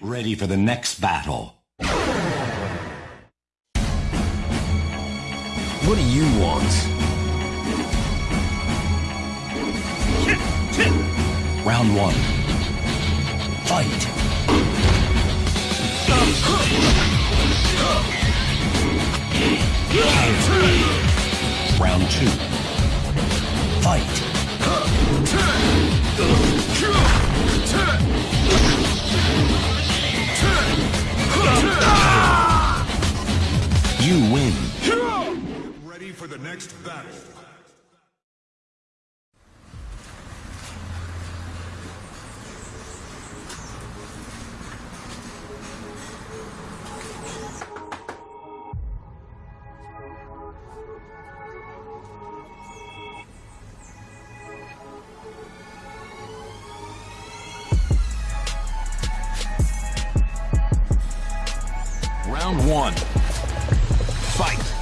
ready for the next battle. What do you want? Round one. Fight. Round two. Fight. For the next battle. Round one. Fight.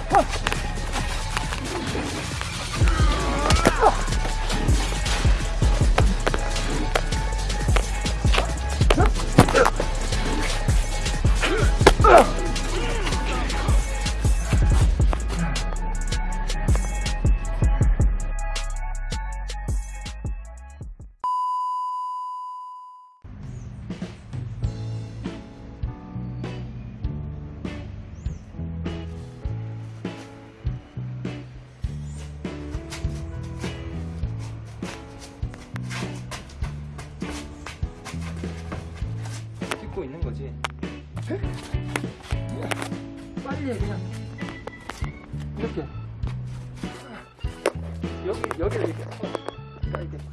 찍고 있는 거지. 빨리 해 그냥 이렇게 여기 여기를 이렇게 서.